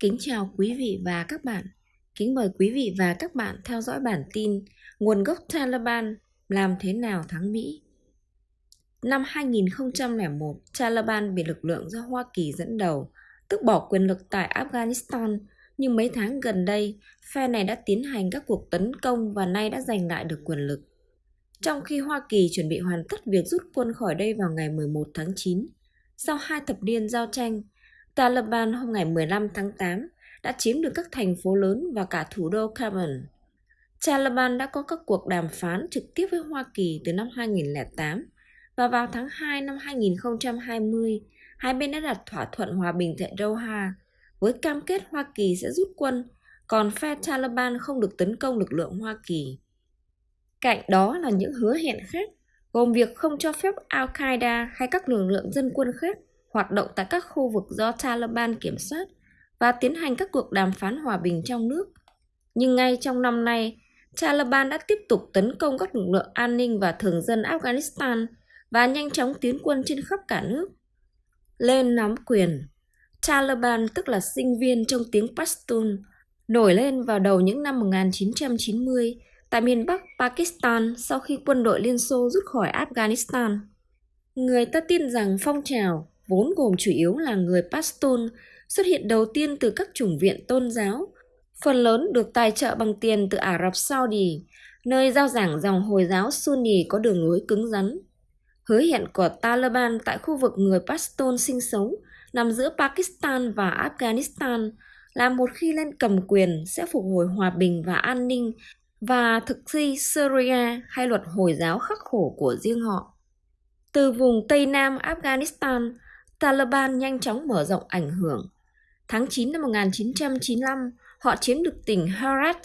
Kính chào quý vị và các bạn. Kính mời quý vị và các bạn theo dõi bản tin Nguồn gốc Taliban làm thế nào thắng Mỹ. Năm 2001, Taliban bị lực lượng do Hoa Kỳ dẫn đầu, tức bỏ quyền lực tại Afghanistan, nhưng mấy tháng gần đây, phe này đã tiến hành các cuộc tấn công và nay đã giành lại được quyền lực. Trong khi Hoa Kỳ chuẩn bị hoàn tất việc rút quân khỏi đây vào ngày 11 tháng 9, sau hai thập niên giao tranh, Taliban hôm ngày 15 tháng 8 đã chiếm được các thành phố lớn và cả thủ đô Kabul. Taliban đã có các cuộc đàm phán trực tiếp với Hoa Kỳ từ năm 2008 và vào tháng 2 năm 2020, hai bên đã đặt thỏa thuận hòa bình tại Doha với cam kết Hoa Kỳ sẽ rút quân, còn phe Taliban không được tấn công lực lượng Hoa Kỳ. Cạnh đó là những hứa hẹn khác, gồm việc không cho phép Al-Qaeda hay các lực lượng dân quân khác hoạt động tại các khu vực do Taliban kiểm soát và tiến hành các cuộc đàm phán hòa bình trong nước. Nhưng ngay trong năm nay, Taliban đã tiếp tục tấn công các lực lượng an ninh và thường dân Afghanistan và nhanh chóng tiến quân trên khắp cả nước. Lên nắm quyền Taliban tức là sinh viên trong tiếng Pashtun nổi lên vào đầu những năm 1990 tại miền Bắc Pakistan sau khi quân đội Liên Xô rút khỏi Afghanistan. Người ta tin rằng phong trào vốn gồm chủ yếu là người Pashtun, xuất hiện đầu tiên từ các chủng viện tôn giáo, phần lớn được tài trợ bằng tiền từ Ả Rập Saudi, nơi giao giảng dòng Hồi giáo Sunni có đường lối cứng rắn. Hứa hẹn của Taliban tại khu vực người Pashtun sinh sống nằm giữa Pakistan và Afghanistan là một khi lên cầm quyền sẽ phục hồi hòa bình và an ninh và thực thi Syria hay luật Hồi giáo khắc khổ của riêng họ. Từ vùng Tây Nam Afghanistan, Taliban nhanh chóng mở rộng ảnh hưởng. Tháng 9 năm 1995, họ chiếm được tỉnh Herat,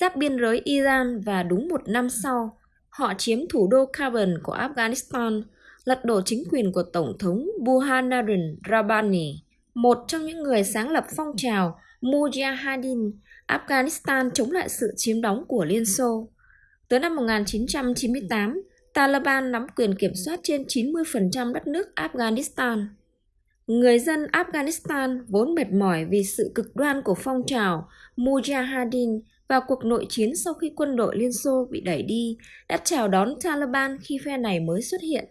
giáp biên giới Iran và đúng một năm sau, họ chiếm thủ đô Kabul của Afghanistan, lật đổ chính quyền của Tổng thống Burhanuddin Rabbani, một trong những người sáng lập phong trào Mujahideen Afghanistan chống lại sự chiếm đóng của Liên Xô. Tới năm 1998, Taliban nắm quyền kiểm soát trên 90% đất nước Afghanistan. Người dân Afghanistan vốn mệt mỏi vì sự cực đoan của phong trào Mujahideen và cuộc nội chiến sau khi quân đội Liên Xô bị đẩy đi đã chào đón Taliban khi phe này mới xuất hiện.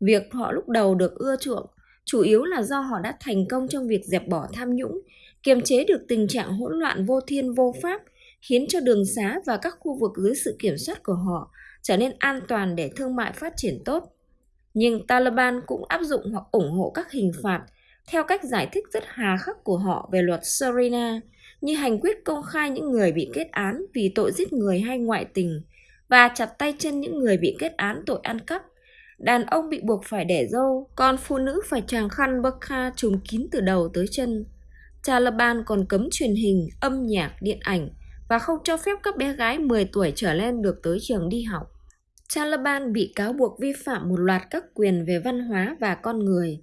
Việc họ lúc đầu được ưa chuộng chủ yếu là do họ đã thành công trong việc dẹp bỏ tham nhũng, kiềm chế được tình trạng hỗn loạn vô thiên vô pháp, khiến cho đường xá và các khu vực dưới sự kiểm soát của họ trở nên an toàn để thương mại phát triển tốt nhưng Taliban cũng áp dụng hoặc ủng hộ các hình phạt theo cách giải thích rất hà khắc của họ về luật Serena như hành quyết công khai những người bị kết án vì tội giết người hay ngoại tình và chặt tay chân những người bị kết án tội ăn cắp. Đàn ông bị buộc phải đẻ dâu, còn phụ nữ phải tràng khăn burqa trùm kín từ đầu tới chân. Taliban còn cấm truyền hình, âm nhạc, điện ảnh và không cho phép các bé gái 10 tuổi trở lên được tới trường đi học. Taliban bị cáo buộc vi phạm một loạt các quyền về văn hóa và con người.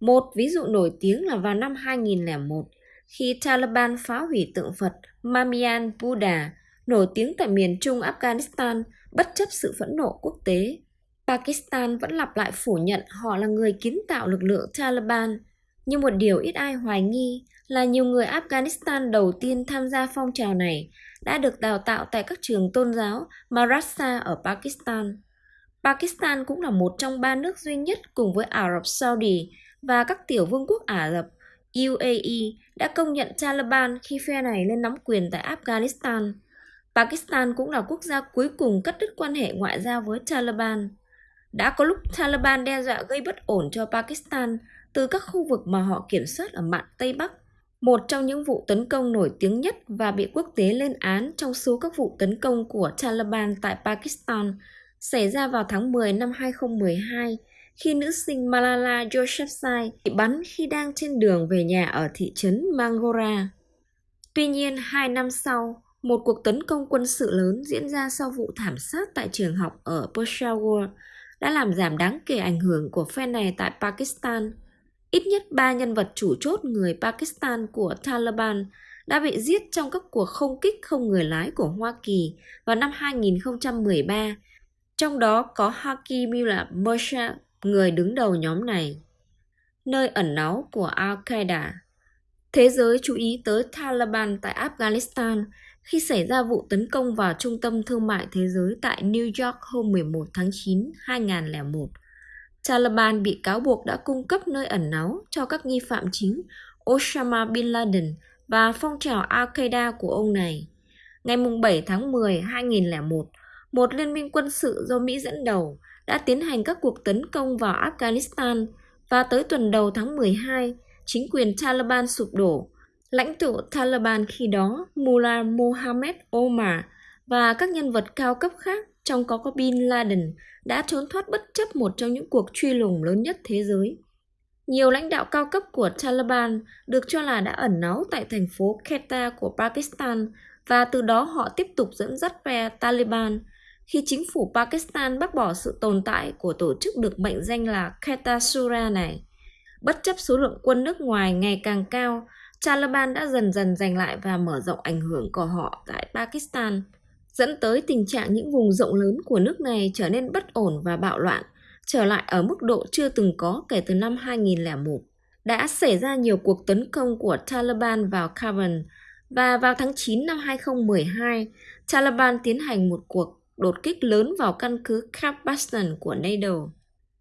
Một ví dụ nổi tiếng là vào năm 2001, khi Taliban phá hủy tượng Phật Mamian Buddha, nổi tiếng tại miền trung Afghanistan, bất chấp sự phẫn nộ quốc tế. Pakistan vẫn lặp lại phủ nhận họ là người kiến tạo lực lượng Taliban, nhưng một điều ít ai hoài nghi là nhiều người Afghanistan đầu tiên tham gia phong trào này đã được đào tạo tại các trường tôn giáo Madrasa ở Pakistan. Pakistan cũng là một trong ba nước duy nhất cùng với Ả Rập Saudi và các tiểu vương quốc Ả Rập UAE đã công nhận Taliban khi phe này lên nắm quyền tại Afghanistan. Pakistan cũng là quốc gia cuối cùng cắt đứt quan hệ ngoại giao với Taliban. Đã có lúc Taliban đe dọa gây bất ổn cho Pakistan từ các khu vực mà họ kiểm soát ở mạn Tây Bắc một trong những vụ tấn công nổi tiếng nhất và bị quốc tế lên án trong số các vụ tấn công của Taliban tại Pakistan xảy ra vào tháng 10 năm 2012 khi nữ sinh Malala Yousafzai bị bắn khi đang trên đường về nhà ở thị trấn Mangora. Tuy nhiên, hai năm sau, một cuộc tấn công quân sự lớn diễn ra sau vụ thảm sát tại trường học ở Peshawar đã làm giảm đáng kể ảnh hưởng của phe này tại Pakistan – Ít nhất ba nhân vật chủ chốt người Pakistan của Taliban đã bị giết trong các cuộc không kích không người lái của Hoa Kỳ vào năm 2013, trong đó có Hakimullah Murshid, người đứng đầu nhóm này. Nơi ẩn náu của Al-Qaeda Thế giới chú ý tới Taliban tại Afghanistan khi xảy ra vụ tấn công vào trung tâm thương mại thế giới tại New York hôm 11 tháng 9, 2001. Taliban bị cáo buộc đã cung cấp nơi ẩn náu cho các nghi phạm chính Osama Bin Laden và phong trào Al-Qaeda của ông này. Ngày 7 tháng 10, 2001, một liên minh quân sự do Mỹ dẫn đầu đã tiến hành các cuộc tấn công vào Afghanistan và tới tuần đầu tháng 12, chính quyền Taliban sụp đổ. Lãnh tụ Taliban khi đó, Mullah Mohammed Omar và các nhân vật cao cấp khác trong có có Bin Laden đã trốn thoát bất chấp một trong những cuộc truy lùng lớn nhất thế giới. Nhiều lãnh đạo cao cấp của Taliban được cho là đã ẩn náu tại thành phố Quetta của Pakistan và từ đó họ tiếp tục dẫn dắt phe Taliban khi chính phủ Pakistan bác bỏ sự tồn tại của tổ chức được mệnh danh là Quetta Sura này. Bất chấp số lượng quân nước ngoài ngày càng cao, Taliban đã dần dần giành lại và mở rộng ảnh hưởng của họ tại Pakistan, dẫn tới tình trạng những vùng rộng lớn của nước này trở nên bất ổn và bạo loạn, trở lại ở mức độ chưa từng có kể từ năm 2001. Đã xảy ra nhiều cuộc tấn công của Taliban vào Kabul và vào tháng 9 năm 2012, Taliban tiến hành một cuộc đột kích lớn vào căn cứ Camp của NATO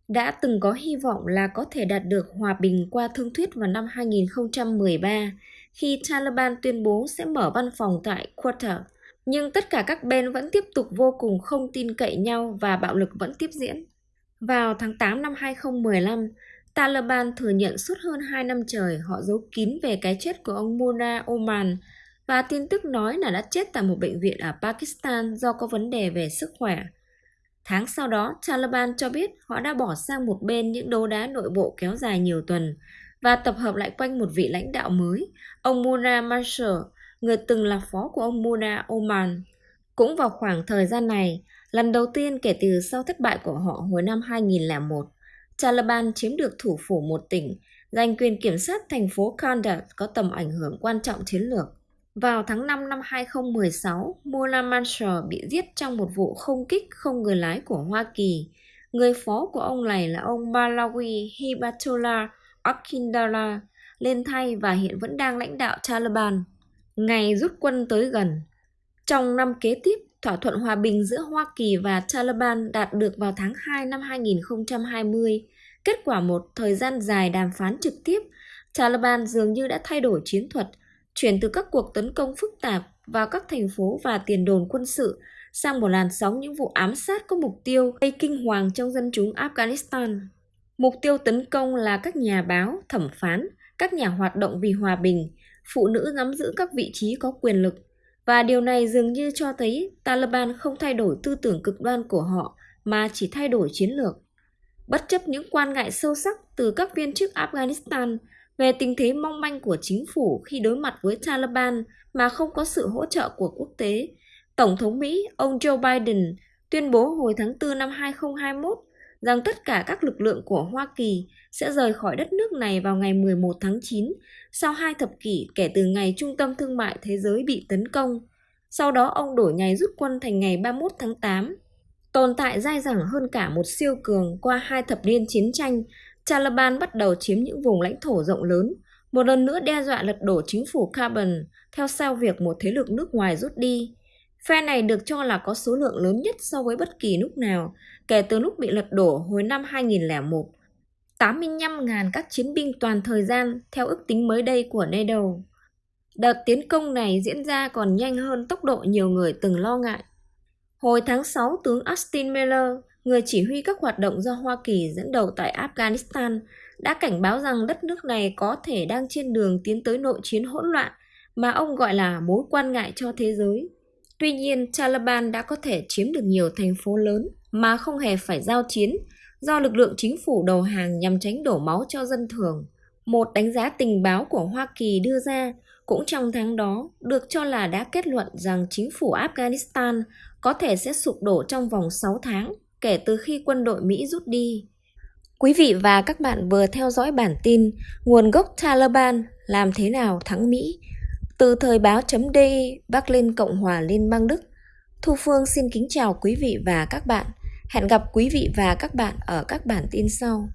đã từng có hy vọng là có thể đạt được hòa bình qua thương thuyết vào năm 2013 khi Taliban tuyên bố sẽ mở văn phòng tại Qatar. Nhưng tất cả các bên vẫn tiếp tục vô cùng không tin cậy nhau và bạo lực vẫn tiếp diễn. Vào tháng 8 năm 2015, Taliban thừa nhận suốt hơn 2 năm trời họ giấu kín về cái chết của ông Mullah Oman và tin tức nói là đã chết tại một bệnh viện ở Pakistan do có vấn đề về sức khỏe. Tháng sau đó, Taliban cho biết họ đã bỏ sang một bên những đấu đá nội bộ kéo dài nhiều tuần và tập hợp lại quanh một vị lãnh đạo mới, ông Mullah Mansur, người từng là phó của ông Muna Oman. Cũng vào khoảng thời gian này, lần đầu tiên kể từ sau thất bại của họ hồi năm 2001, Taliban chiếm được thủ phủ một tỉnh, giành quyền kiểm soát thành phố Kandahar có tầm ảnh hưởng quan trọng chiến lược. Vào tháng 5 năm 2016, Mullah Mansur bị giết trong một vụ không kích không người lái của Hoa Kỳ. Người phó của ông này là ông Malawi Hibatullah Akindala lên thay và hiện vẫn đang lãnh đạo Taliban. Ngày rút quân tới gần. Trong năm kế tiếp, thỏa thuận hòa bình giữa Hoa Kỳ và Taliban đạt được vào tháng 2 năm 2020. Kết quả một thời gian dài đàm phán trực tiếp, Taliban dường như đã thay đổi chiến thuật – chuyển từ các cuộc tấn công phức tạp vào các thành phố và tiền đồn quân sự sang một làn sóng những vụ ám sát có mục tiêu gây kinh hoàng trong dân chúng Afghanistan. Mục tiêu tấn công là các nhà báo, thẩm phán, các nhà hoạt động vì hòa bình, phụ nữ nắm giữ các vị trí có quyền lực. Và điều này dường như cho thấy Taliban không thay đổi tư tưởng cực đoan của họ mà chỉ thay đổi chiến lược. Bất chấp những quan ngại sâu sắc từ các viên chức Afghanistan về tình thế mong manh của chính phủ khi đối mặt với Taliban mà không có sự hỗ trợ của quốc tế. Tổng thống Mỹ, ông Joe Biden, tuyên bố hồi tháng 4 năm 2021 rằng tất cả các lực lượng của Hoa Kỳ sẽ rời khỏi đất nước này vào ngày 11 tháng 9 sau hai thập kỷ kể từ ngày Trung tâm Thương mại Thế giới bị tấn công. Sau đó ông đổi ngày rút quân thành ngày 31 tháng 8. Tồn tại dai dẳng hơn cả một siêu cường qua hai thập niên chiến tranh Taliban bắt đầu chiếm những vùng lãnh thổ rộng lớn, một lần nữa đe dọa lật đổ chính phủ Carbon theo sau việc một thế lực nước ngoài rút đi. Phe này được cho là có số lượng lớn nhất so với bất kỳ lúc nào kể từ lúc bị lật đổ hồi năm 2001. 85.000 các chiến binh toàn thời gian theo ước tính mới đây của NATO. Đợt tiến công này diễn ra còn nhanh hơn tốc độ nhiều người từng lo ngại. Hồi tháng 6, tướng Austin Miller, người chỉ huy các hoạt động do Hoa Kỳ dẫn đầu tại Afghanistan, đã cảnh báo rằng đất nước này có thể đang trên đường tiến tới nội chiến hỗn loạn mà ông gọi là mối quan ngại cho thế giới. Tuy nhiên, Taliban đã có thể chiếm được nhiều thành phố lớn mà không hề phải giao chiến do lực lượng chính phủ đầu hàng nhằm tránh đổ máu cho dân thường. Một đánh giá tình báo của Hoa Kỳ đưa ra cũng trong tháng đó được cho là đã kết luận rằng chính phủ Afghanistan có thể sẽ sụp đổ trong vòng 6 tháng kể từ khi quân đội Mỹ rút đi. Quý vị và các bạn vừa theo dõi bản tin Nguồn gốc Taliban làm thế nào thắng Mỹ từ thời báo chấm Bắc Linh Cộng hòa Liên bang Đức. Thu Phương xin kính chào quý vị và các bạn. Hẹn gặp quý vị và các bạn ở các bản tin sau.